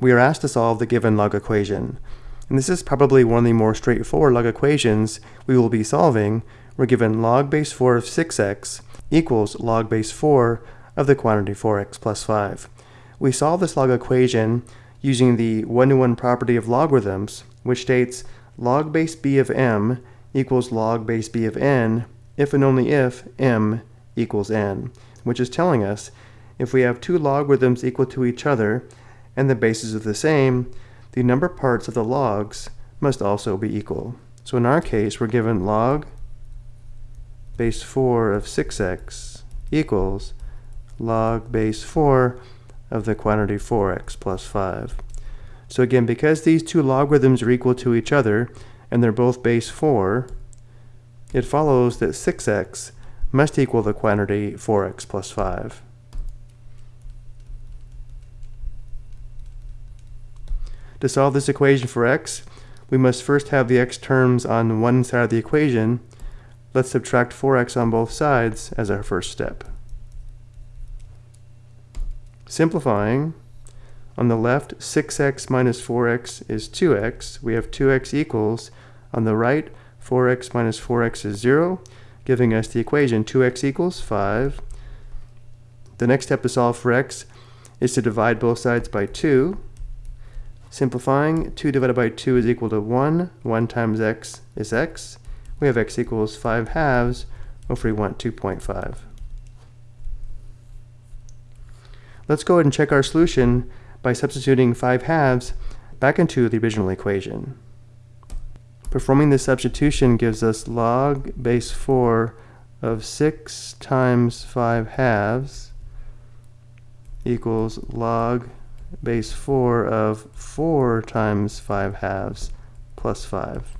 we are asked to solve the given log equation. And this is probably one of the more straightforward log equations we will be solving. We're given log base 4 of 6x equals log base 4 of the quantity 4x plus 5. We solve this log equation using the one-to-one -one property of logarithms, which states log base b of m equals log base b of n if and only if m equals n, which is telling us if we have two logarithms equal to each other and the bases are the same, the number parts of the logs must also be equal. So in our case, we're given log base 4 of 6x equals log base 4 of the quantity 4x plus 5. So again, because these two logarithms are equal to each other, and they're both base 4, it follows that 6x must equal the quantity 4x plus 5. To solve this equation for x, we must first have the x terms on one side of the equation. Let's subtract 4x on both sides as our first step. Simplifying, on the left, 6x minus 4x is 2x. We have 2x equals. On the right, 4x minus 4x is 0, giving us the equation 2x equals 5. The next step to solve for x is to divide both sides by 2. Simplifying, 2 divided by 2 is equal to 1. 1 times x is x. We have x equals 5 halves, or if we want 2.5. Let's go ahead and check our solution by substituting 5 halves back into the original equation. Performing this substitution gives us log base 4 of 6 times 5 halves equals log base 4 of 4 times 5 halves plus 5.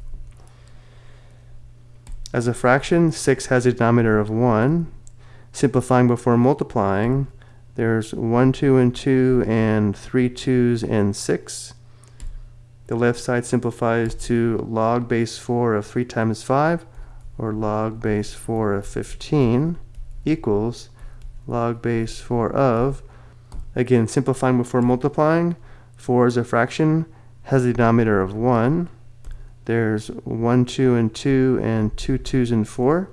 As a fraction, 6 has a denominator of 1. Simplifying before multiplying, there's 1, 2, and 2, and 3 2s and 6. The left side simplifies to log base 4 of 3 times 5, or log base 4 of 15, equals log base 4 of, again, simplifying before multiplying, 4 is a fraction, has a denominator of 1. There's 1, 2, and 2, and 2 2s and 4.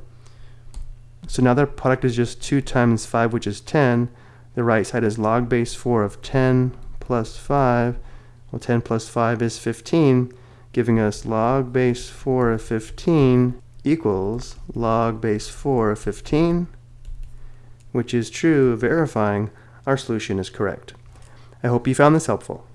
So now the product is just 2 times 5, which is 10. The right side is log base 4 of 10 plus 5. Well, 10 plus 5 is 15, giving us log base 4 of 15 equals log base 4 of 15, which is true, verifying our solution is correct. I hope you found this helpful.